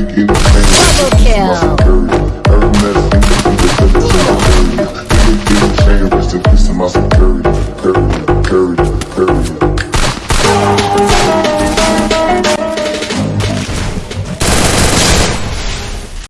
Double kill.